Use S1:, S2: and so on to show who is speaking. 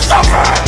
S1: Suffer!